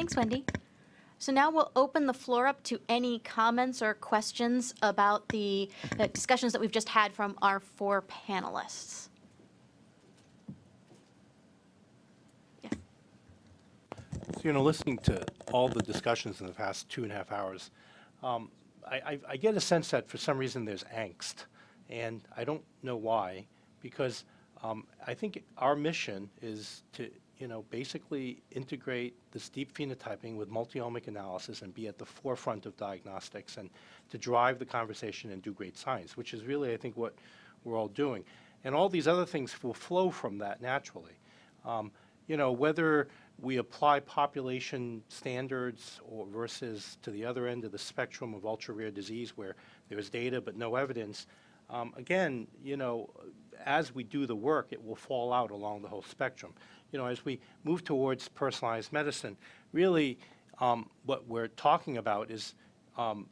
Thanks, Wendy. So now we'll open the floor up to any comments or questions about the discussions that we've just had from our four panelists. Yes. So, you know, listening to all the discussions in the past two and a half hours, um, I, I, I get a sense that for some reason there's angst, and I don't know why, because um, I think our mission is to, you know, basically integrate this deep phenotyping with multi-omic analysis and be at the forefront of diagnostics and to drive the conversation and do great science, which is really, I think, what we're all doing. And all these other things will flow from that naturally. Um, you know, whether we apply population standards or versus to the other end of the spectrum of ultra-rare disease where there's data but no evidence, um, again, you know, as we do the work, it will fall out along the whole spectrum. You know, as we move towards personalized medicine, really um, what we're talking about is um,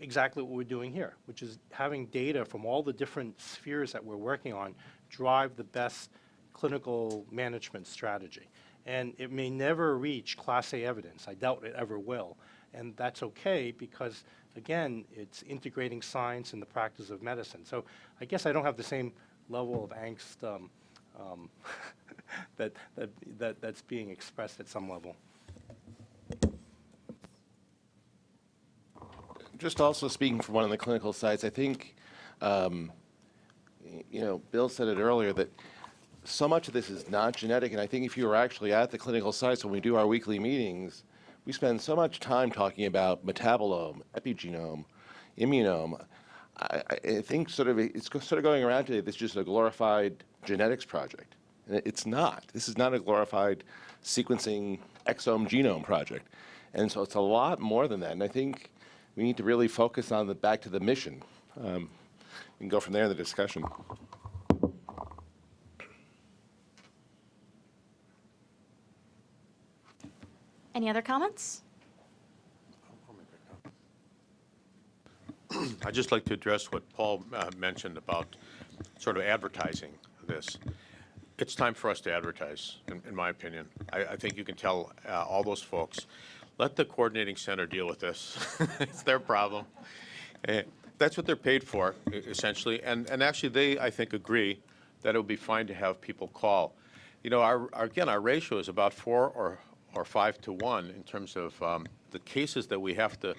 exactly what we're doing here, which is having data from all the different spheres that we're working on drive the best clinical management strategy. And it may never reach Class A evidence. I doubt it ever will. And that's okay because, again, it's integrating science in the practice of medicine. So I guess I don't have the same level of angst um, um, that, that, that, that's being expressed at some level. Just also speaking from one of the clinical sides, I think, um, you know, Bill said it earlier that so much of this is not genetic, and I think if you were actually at the clinical sites when we do our weekly meetings, we spend so much time talking about metabolome, epigenome, immunome. I, I think sort of it's sort of going around today. This is just a glorified genetics project, and it- it's not. This is not a glorified sequencing exome genome project, and so it's a lot more than that. And I think we need to really focus on the back to the mission. Um, can go from there in the discussion. Any other comments? I'd just like to address what Paul uh, mentioned about sort of advertising this. It's time for us to advertise, in, in my opinion. I, I think you can tell uh, all those folks, let the coordinating center deal with this. it's their problem. Eh, that's what they're paid for, essentially. And, and actually, they, I think, agree that it would be fine to have people call. You know, our, our, again, our ratio is about four or, or five to one in terms of um, the cases that we have to,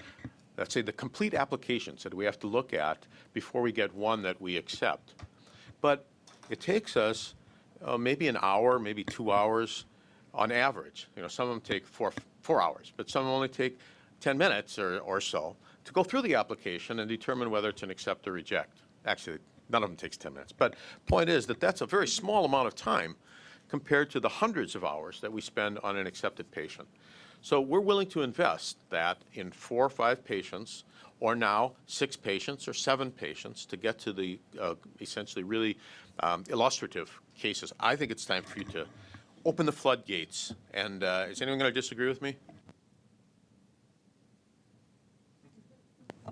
let's say, the complete applications that we have to look at before we get one that we accept. But it takes us uh, maybe an hour, maybe two hours on average. You know, some of them take four, four hours, but some only take 10 minutes or, or so to go through the application and determine whether it's an accept or reject. Actually, none of them takes 10 minutes. But point is that that's a very small amount of time compared to the hundreds of hours that we spend on an accepted patient. So we're willing to invest that in four or five patients, or now six patients or seven patients to get to the uh, essentially really um, illustrative cases. I think it's time for you to open the floodgates. And uh, is anyone going to disagree with me?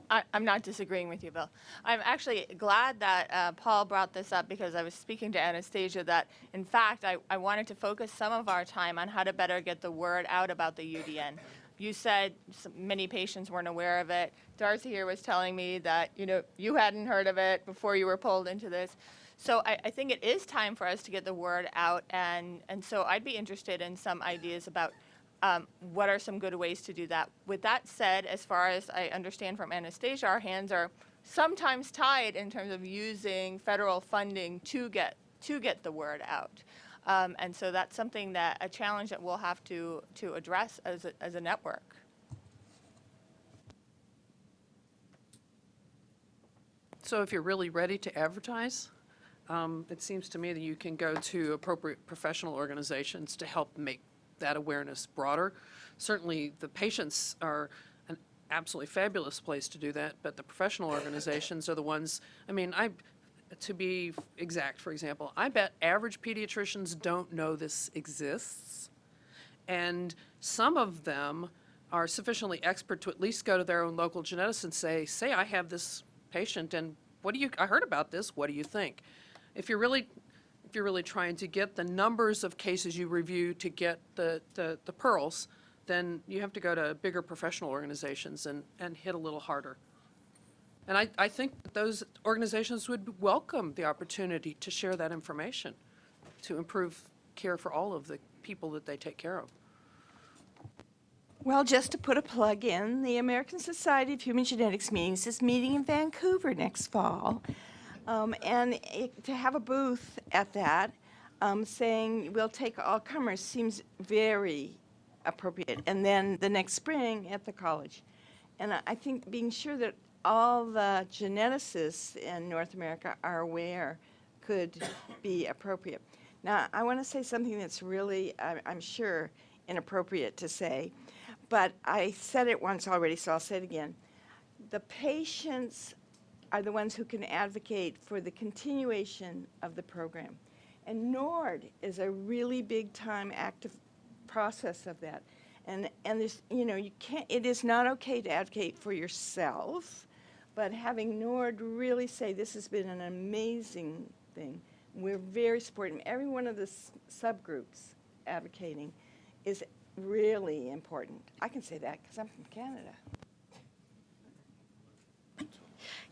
I, I'm not disagreeing with you, Bill. I'm actually glad that uh, Paul brought this up because I was speaking to Anastasia that, in fact, I, I wanted to focus some of our time on how to better get the word out about the UDN. You said many patients weren't aware of it. Darcy here was telling me that, you know, you hadn't heard of it before you were pulled into this. So I, I think it is time for us to get the word out, and, and so I'd be interested in some ideas about um, what are some good ways to do that? With that said, as far as I understand from Anastasia, our hands are sometimes tied in terms of using federal funding to get to get the word out. Um, and so that's something that a challenge that we'll have to to address as a, as a network. So if you're really ready to advertise, um, it seems to me that you can go to appropriate professional organizations to help make that awareness broader. Certainly, the patients are an absolutely fabulous place to do that, but the professional organizations are the ones, I mean, I, to be exact, for example, I bet average pediatricians don't know this exists. And some of them are sufficiently expert to at least go to their own local geneticist and say, say I have this patient and what do you, I heard about this, what do you think? If you're really, if you're really trying to get the numbers of cases you review to get the, the, the pearls, then you have to go to bigger professional organizations and, and hit a little harder. And I, I think those organizations would welcome the opportunity to share that information to improve care for all of the people that they take care of. Well, just to put a plug in, the American Society of Human Genetics meetings is meeting in Vancouver next fall. Um, and it, to have a booth at that um, saying we'll take all comers seems very appropriate. And then the next spring at the college. And I, I think being sure that all the geneticists in North America are aware could be appropriate. Now, I want to say something that's really, I- I'm sure, inappropriate to say, but I said it once already, so I'll say it again. The patients are the ones who can advocate for the continuation of the program. And NORD is a really big time active process of that. And, and you know, you can't, it is not okay to advocate for yourself, but having NORD really say this has been an amazing thing. We're very supportive. Every one of the subgroups advocating is really important. I can say that because I'm from Canada.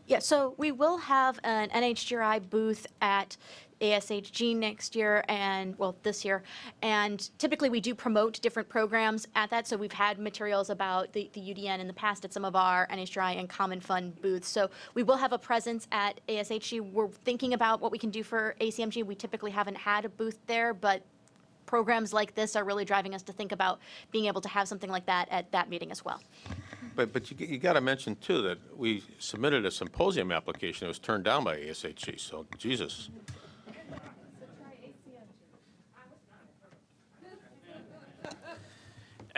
Yeah, so we will have an NHGRI booth at ASHG next year and, well, this year. And typically, we do promote different programs at that. So we've had materials about the, the UDN in the past at some of our NHGRI and Common Fund booths. So we will have a presence at ASHG. We're thinking about what we can do for ACMG. We typically haven't had a booth there, but programs like this are really driving us to think about being able to have something like that at that meeting as well. But, but you, you got to mention too that we submitted a symposium application. It was turned down by ASHG, so Jesus.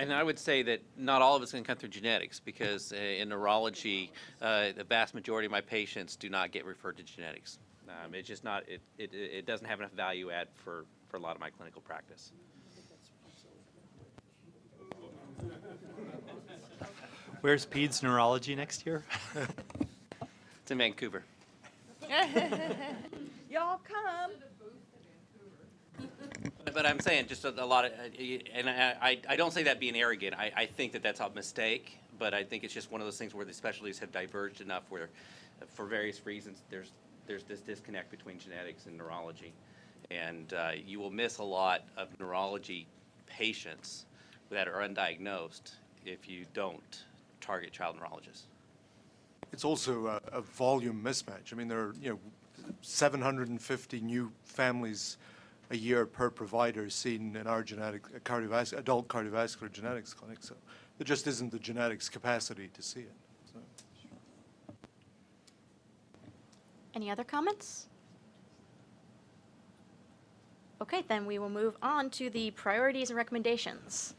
And I would say that not all of it's going to come through genetics because uh, in neurology, uh, the vast majority of my patients do not get referred to genetics. Um, it's just not, it, it, it doesn't have enough value add for, for a lot of my clinical practice. Where's PEDS neurology next year? It's in Vancouver. Y'all come. But I'm saying just a, a lot of, uh, and I, I, I don't say that being arrogant. I, I think that that's a mistake, but I think it's just one of those things where the specialties have diverged enough where, uh, for various reasons, there's, there's this disconnect between genetics and neurology. And uh, you will miss a lot of neurology patients that are undiagnosed if you don't target child neurologists. It's also a, a volume mismatch. I mean, there are, you know, 750 new families a year per provider seen in our genetic, uh, cardiovascular, adult cardiovascular genetics clinic, so there just isn't the genetics capacity to see it. so. Any other comments? Okay, then we will move on to the priorities and recommendations.